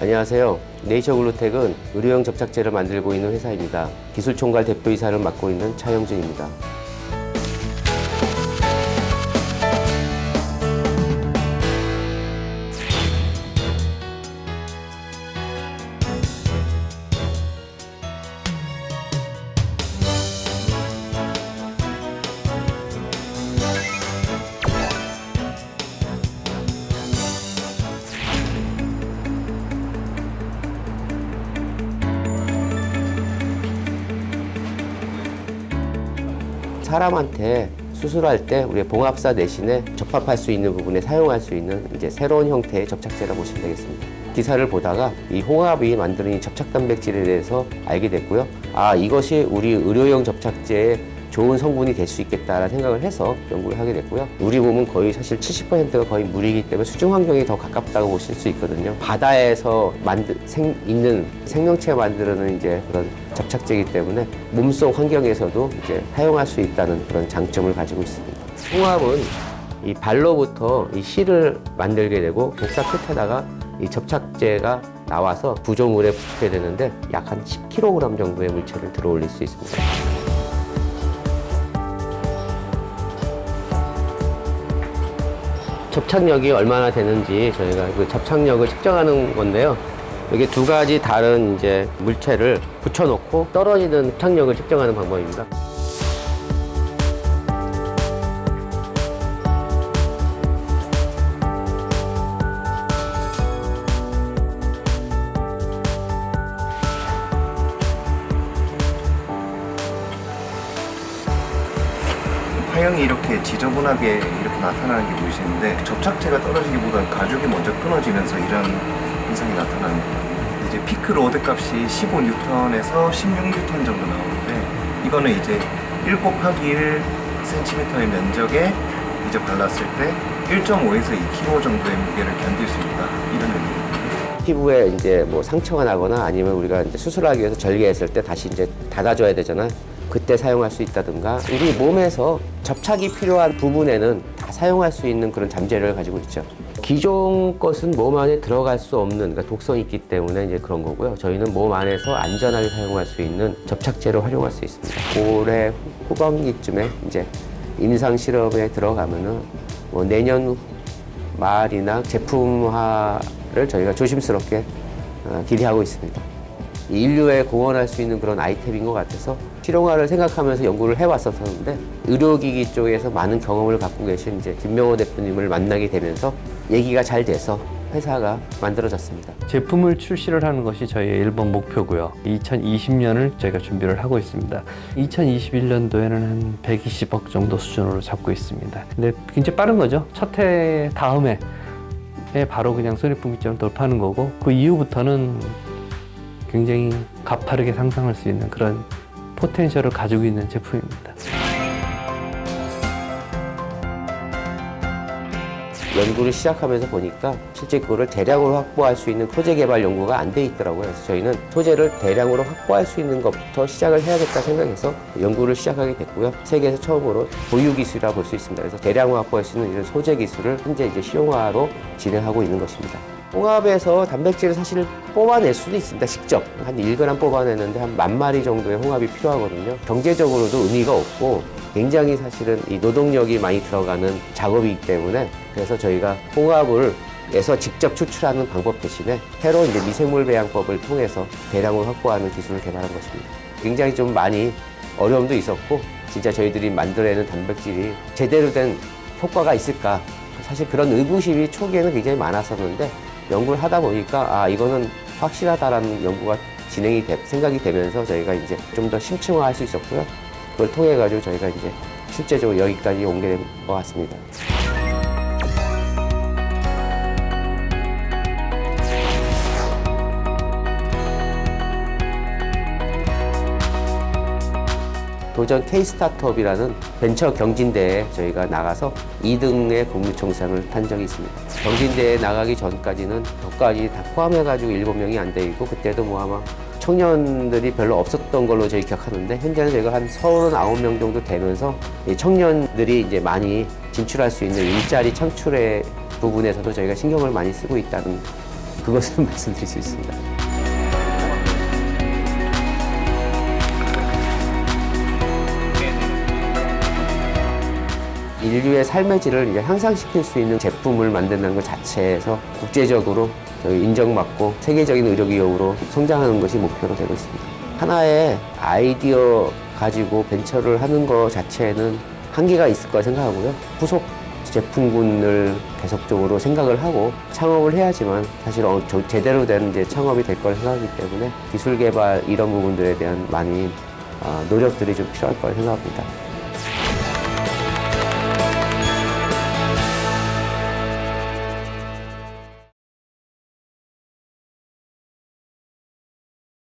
안녕하세요. 네이처 글루텍은 의료용 접착제를 만들고 있는 회사입니다. 기술총괄 대표이사를 맡고 있는 차영준입니다. 사람한테 수술할 때 우리 봉합사 대신에 접합할 수 있는 부분에 사용할 수 있는 이제 새로운 형태의 접착제라 보시면 되겠습니다. 기사를 보다가 이 홍합이 만드는 이 접착 단백질에 대해서 알게 됐고요. 아 이것이 우리 의료용 접착제의 좋은 성분이 될 수 있겠다라는 생각을 해서 연구를 하게 됐고요. 우리 몸은 거의 사실 70%가 거의 물이기 때문에 수중 환경이 더 가깝다고 보실 수 있거든요. 바다에서 만드, 생, 있는 생명체가 만드는 이제 그런 접착제이기 때문에 몸속 환경에서도 이제 사용할 수 있다는 그런 장점을 가지고 있습니다. 홍합은 이 발로부터 이 실을 만들게 되고 독사 끝에다가 이 접착제가 나와서 구조물에 붙게 되는데 약 한 10kg 정도의 물체를 들어 올릴 수 있습니다. 접착력이 얼마나 되는지 저희가 그 접착력을 측정하는 건데요. 여기 두 가지 다른 이제 물체를 붙여놓고 떨어지는 접착력을 측정하는 방법입니다. 화형이 이렇게 지저분하게 이렇게 나타나는 게 보이시는데 접착제가 떨어지기보다는 가죽이 먼저 끊어지면서 이런 현상이 나타나는 거예요. 이제 peak load 값이 15N에서 16N 정도 나오는데 이거는 이제 1 곱하기 1 cm의 면적에 이제 발랐을 때 1.5에서 2kg 정도의 무게를 견딜 수 있다 이런 의미입니다. 피부에 이제 뭐 상처가 나거나 아니면 우리가 이제 수술하기 위해서 절개했을 때 다시 이제 닫아줘야 되잖아요. 그때 사용할 수 있다든가 우리 몸에서 접착이 필요한 부분에는 다 사용할 수 있는 그런 잠재를 가지고 있죠. 기존 것은 몸 안에 들어갈 수 없는 그러니까 독성이 있기 때문에 이제 그런 거고요. 저희는 몸 안에서 안전하게 사용할 수 있는 접착제로 활용할 수 있습니다. 올해 후반기쯤에 이제 임상 실험에 들어가면은 뭐 내년 말이나 제품화를 저희가 조심스럽게 어, 기대하고 있습니다. 인류에 공헌할 수 있는 그런 아이템인 것 같아서 실용화를 생각하면서 연구를 해왔었는데 의료기기 쪽에서 많은 경험을 갖고 계신 이제 김명호 대표님을 만나게 되면서 얘기가 잘 돼서 회사가 만들어졌습니다. 제품을 출시를 하는 것이 저희의 1번 목표고요. 2020년을 저희가 준비를 하고 있습니다. 2021년도에는 한 120억 정도 수준으로 잡고 있습니다. 근데 굉장히 빠른 거죠. 첫 해 다음에 에 바로 그냥 손해분기점을 돌파하는 거고 그 이후부터는 굉장히 가파르게 상승할 수 있는 그런 포텐셜을 가지고 있는 제품입니다. 연구를 시작하면서 보니까 실제 그거를 대량으로 확보할 수 있는 소재 개발 연구가 안 돼 있더라고요. 그래서 저희는 소재를 대량으로 확보할 수 있는 것부터 시작을 해야겠다 생각해서 연구를 시작하게 됐고요. 세계에서 처음으로 보유 기술이라 볼수 있습니다. 그래서 대량으로 확보할 수 있는 이런 소재 기술을 현재 이제 실용화로 진행하고 있는 것입니다. 홍합에서 단백질을 사실 뽑아낼 수도 있습니다. 직접 한 1g 뽑아내는데 한 만 마리 정도의 홍합이 필요하거든요. 경제적으로도 의미가 없고 굉장히 사실은 이 노동력이 많이 들어가는 작업이기 때문에 그래서 저희가 홍합을 에서 직접 추출하는 방법 대신에 새로운 이제 미생물 배양법을 통해서 대량으로 확보하는 기술을 개발한 것입니다. 굉장히 좀 많이 어려움도 있었고 진짜 저희들이 만들어내는 단백질이 제대로 된 효과가 있을까 사실 그런 의구심이 초기에는 굉장히 많았었는데 연구를 하다 보니까 아 이거는 확실하다라는 연구가 진행이 돼, 생각이 되면서 저희가 이제 좀 더 심층화할 수 있었고요. 그걸 통해 가지고 저희가 이제 실제적으로 여기까지 오게 된 것 같습니다. 도전 K-스타트업이라는 벤처 경진대회에 저희가 나가서 2등의 국무총상을 탄 적이 있습니다. 경진대회에 나가기 전까지는 저까지 다 포함해가지고 7명이 안돼 있고 그때도 뭐 아마 청년들이 별로 없었던 걸로 저희 기억하는데 현재는 저희가 한 39명 정도 되면서 이 청년들이 이제 많이 진출할 수 있는 일자리 창출의 부분에서도 저희가 신경을 많이 쓰고 있다는 그 그것을 말씀드릴 수 있습니다. 인류의 삶의 질을 이제 향상시킬 수 있는 제품을 만든다는 것 자체에서 국제적으로 인정받고 세계적인 의료 기업으로 성장하는 것이 목표로 되고 있습니다. 하나의 아이디어 가지고 벤처를 하는 것 자체는 한계가 있을 거라 생각하고요. 후속 제품군을 계속적으로 생각을 하고 창업을 해야지만 사실 어, 저- 제대로 된 이제 창업이 될 거라 생각하기 때문에 기술 개발 이런 부분들에 대한 많이 아, 노력들이 좀 필요할 거라 생각합니다.